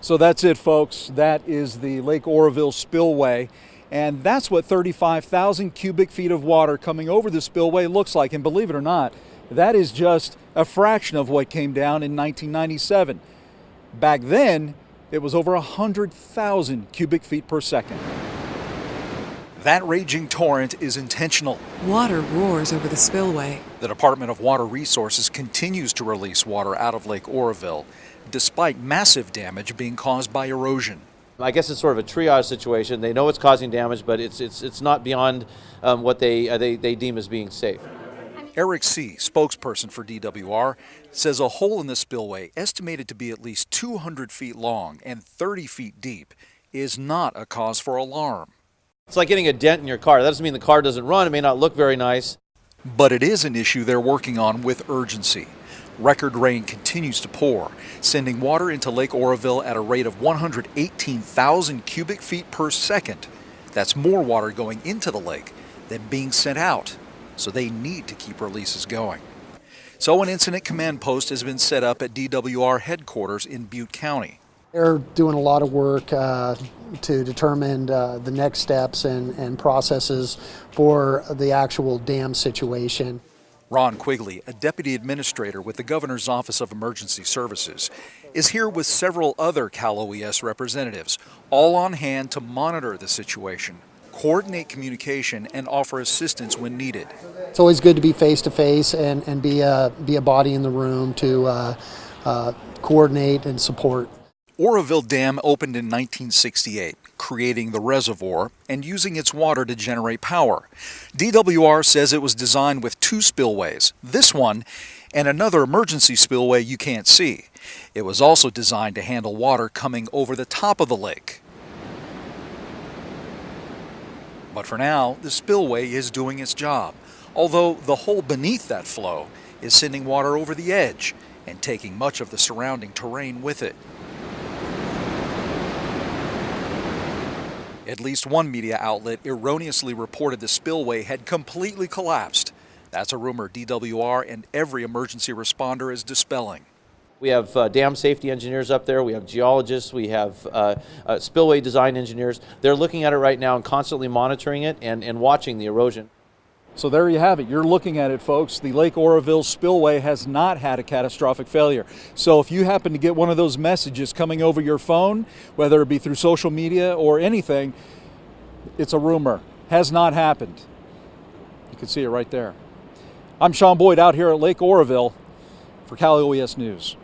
So that's it, folks. That is the Lake Oroville spillway. And that's what 35,000 cubic feet of water coming over the spillway looks like. And believe it or not, that is just a fraction of what came down in 1997. Back then, it was over 100,000 cubic feet per second. That raging torrent is intentional. Water roars over the spillway. The Department of Water Resources continues to release water out of Lake Oroville, despite massive damage being caused by erosion. I guess it's sort of a triage situation. They know it's causing damage, but it's, it's, it's not beyond um, what they, uh, they, they deem as being safe. Eric See., spokesperson for DWR, says a hole in the spillway, estimated to be at least 200 feet long and 30 feet deep, is not a cause for alarm. It's like getting a dent in your car. That doesn't mean the car doesn't run. It may not look very nice. But it is an issue they're working on with urgency. Record rain continues to pour, sending water into Lake Oroville at a rate of 118,000 cubic feet per second. That's more water going into the lake than being sent out, so they need to keep releases going. So an incident command post has been set up at DWR headquarters in Butte County. They're doing a lot of work uh, to determine uh, the next steps and, and processes for the actual dam situation. Ron Quigley, a deputy administrator with the Governor's Office of Emergency Services, is here with several other Cal OES representatives, all on hand to monitor the situation, coordinate communication, and offer assistance when needed. It's always good to be face to face and, and be, a, be a body in the room to uh, uh coordinate and support. Oroville Dam opened in 1968, creating the reservoir and using its water to generate power. DWR says it was designed with two spillways, this one and another emergency spillway you can't see. It was also designed to handle water coming over the top of the lake. But for now, the spillway is doing its job, although the hole beneath that flow is sending water over the edge and taking much of the surrounding terrain with it. At least one media outlet erroneously reported the spillway had completely collapsed. That's a rumor DWR and every emergency responder is dispelling. We have uh, dam safety engineers up there, we have geologists, we have uh, uh, spillway design engineers. They're looking at it right now and constantly monitoring it and, and watching the erosion. So there you have it. You're looking at it, folks. The Lake Oroville spillway has not had a catastrophic failure. So if you happen to get one of those messages coming over your phone, whether it be through social media or anything, it's a rumor. Has not happened. You can see it right there. I'm Sean Boyd out here at Lake Oroville for Cal OES News.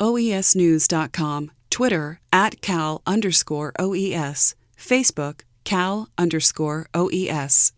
OESnews.com, Twitter at Cal underscore OES, Facebook Cal underscore OES.